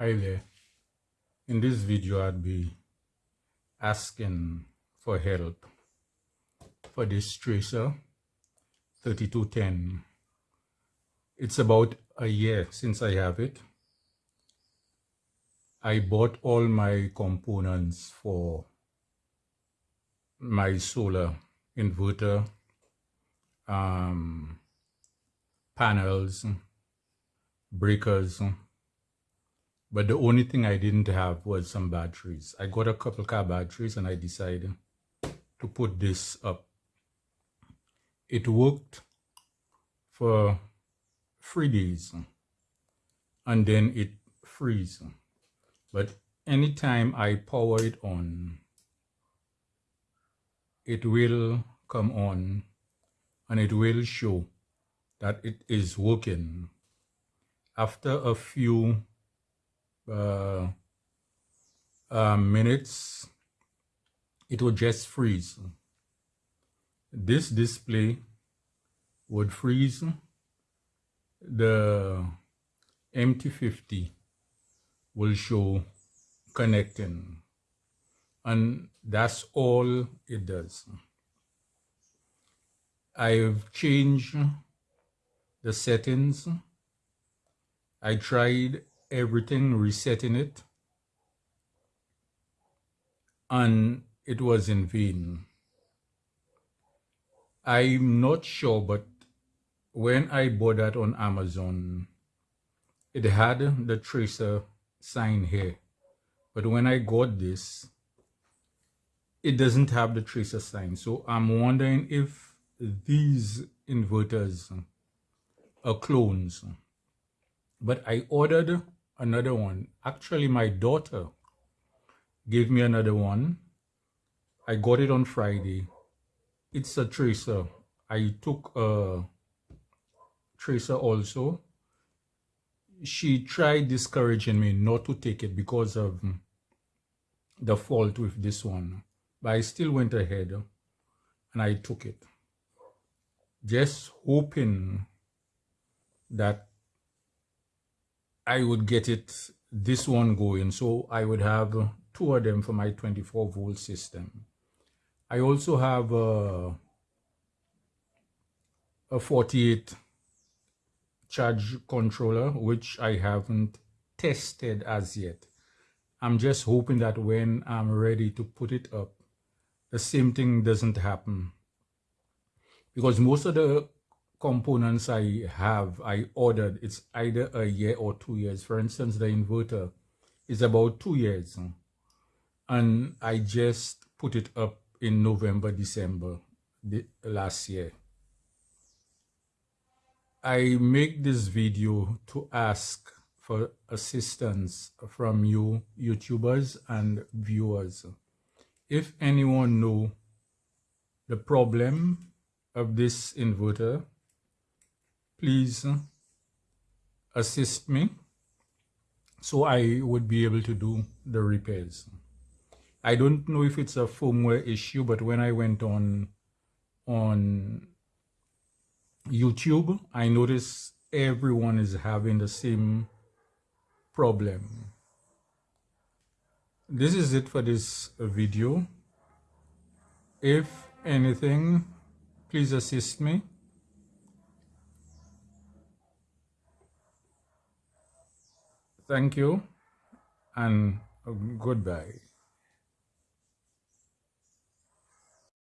Hi there. In this video, I'd be asking for help for this tracer 3210. It's about a year since I have it. I bought all my components for my solar inverter, um, panels, breakers, but the only thing I didn't have was some batteries. I got a couple car batteries and I decided to put this up. It worked for three days and then it freeze. But anytime I power it on, it will come on and it will show that it is working. After a few uh, uh, minutes, it would just freeze. This display would freeze the MT50 will show connecting and that's all it does. I've changed the settings. I tried everything, resetting it, and it was in vain. I'm not sure, but when I bought that on Amazon, it had the tracer sign here. But when I got this, it doesn't have the tracer sign. So I'm wondering if these inverters are clones. But I ordered another one. Actually, my daughter gave me another one. I got it on Friday. It's a tracer. I took a tracer also. She tried discouraging me not to take it because of the fault with this one. But I still went ahead and I took it. Just hoping that I would get it this one going. So I would have two of them for my 24 volt system. I also have a, a 48 charge controller which I haven't tested as yet. I'm just hoping that when I'm ready to put it up the same thing doesn't happen. Because most of the components I have, I ordered, it's either a year or two years. For instance, the inverter is about two years. And I just put it up in November, December the, last year. I make this video to ask for assistance from you YouTubers and viewers. If anyone know the problem of this inverter, please assist me so I would be able to do the repairs. I don't know if it's a firmware issue, but when I went on on YouTube, I noticed everyone is having the same problem. This is it for this video. If anything, please assist me. Thank you and goodbye.